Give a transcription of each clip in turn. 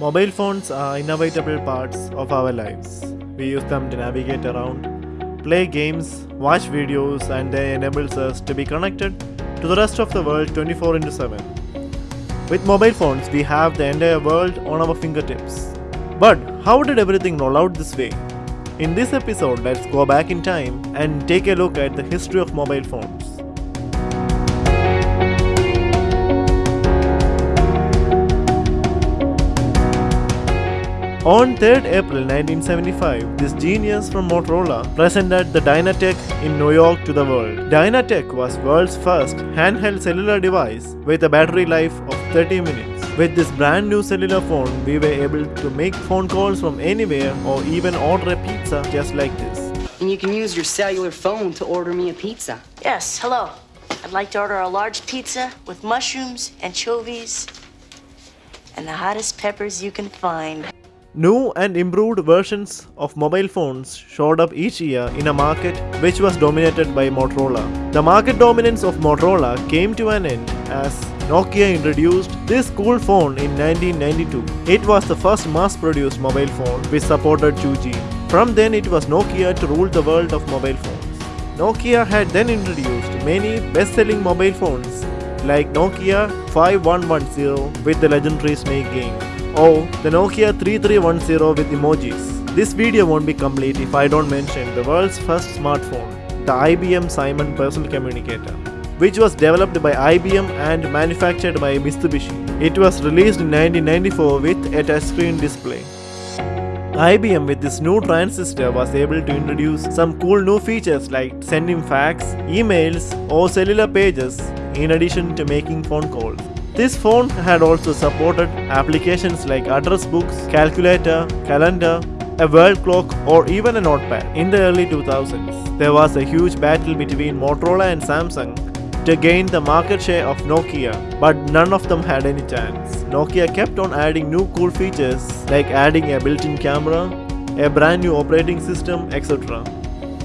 Mobile phones are inevitable parts of our lives. We use them to navigate around, play games, watch videos, and they enables us to be connected to the rest of the world 24 into 7. With mobile phones, we have the entire world on our fingertips. But how did everything roll out this way? In this episode, let's go back in time and take a look at the history of mobile phones. On 3rd April 1975, this genius from Motorola presented the DynaTAC in New York to the world. DynaTAC was world's first handheld cellular device with a battery life of 30 minutes. With this brand new cellular phone, we were able to make phone calls from anywhere or even order a pizza just like this. And you can use your cellular phone to order me a pizza. Yes, hello. I'd like to order a large pizza with mushrooms, anchovies, and the hottest peppers you can find. New and improved versions of mobile phones showed up each year in a market which was dominated by Motorola. The market dominance of Motorola came to an end as Nokia introduced this cool phone in 1992. It was the first mass-produced mobile phone which supported 2G. From then it was Nokia to rule the world of mobile phones. Nokia had then introduced many best-selling mobile phones like Nokia 5110 with the legendary Snake game or the Nokia 3310 with emojis. This video won't be complete if I don't mention the world's first smartphone, the IBM Simon Personal Communicator, which was developed by IBM and manufactured by Mitsubishi. It was released in 1994 with a touchscreen display. IBM with this new transistor was able to introduce some cool new features like sending fax, emails or cellular pages in addition to making phone calls. This phone had also supported applications like address books, calculator, calendar, a world clock or even a notepad. In the early 2000s, there was a huge battle between Motorola and Samsung to gain the market share of Nokia, but none of them had any chance. Nokia kept on adding new cool features like adding a built-in camera, a brand new operating system, etc.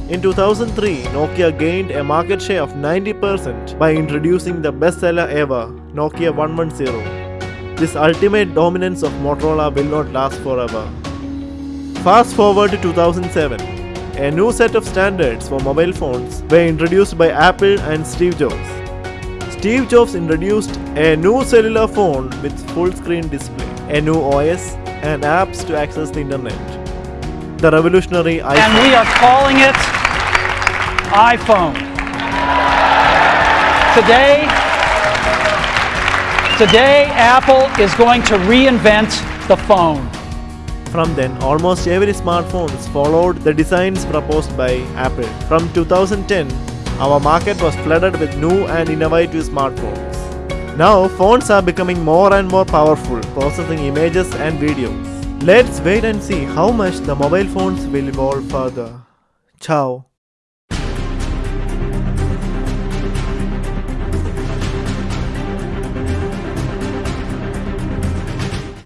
In 2003, Nokia gained a market share of 90% by introducing the bestseller ever, Nokia 110. This ultimate dominance of Motorola will not last forever. Fast forward to 2007. A new set of standards for mobile phones were introduced by Apple and Steve Jobs. Steve Jobs introduced a new cellular phone with full screen display, a new OS, and apps to access the internet. The revolutionary iPhone. And we are calling it iPhone. Today, today Apple is going to reinvent the phone. From then, almost every smartphone followed the designs proposed by Apple. From 2010, our market was flooded with new and innovative smartphones. Now, phones are becoming more and more powerful, processing images and videos. Let's wait and see how much the mobile phones will evolve further. Ciao.